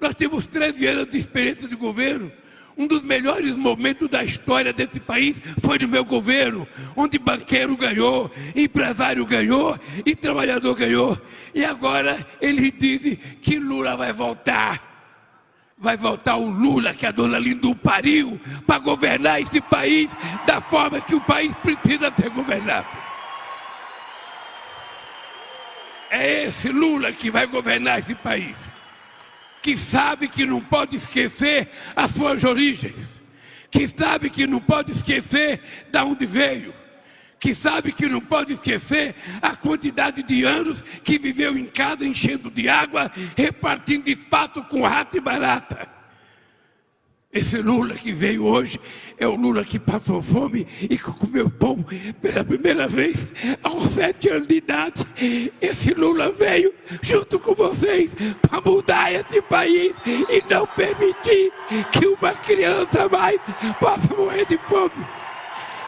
Nós temos 13 anos de experiência de governo. Um dos melhores momentos da história desse país foi no meu governo, onde banqueiro ganhou, empresário ganhou e trabalhador ganhou. E agora eles dizem que Lula vai voltar. Vai voltar o Lula que a dona Lindu pariu para governar esse país da forma que o país precisa ser governado. É esse Lula que vai governar esse país que sabe que não pode esquecer as suas origens, que sabe que não pode esquecer de onde veio, que sabe que não pode esquecer a quantidade de anos que viveu em casa enchendo de água, repartindo espaço com rato e barata. Esse Lula que veio hoje é o Lula que passou fome e que comeu pão pela primeira vez aos sete anos de idade. Esse Lula veio junto com vocês para mudar esse país e não permitir que uma criança mais possa morrer de fome.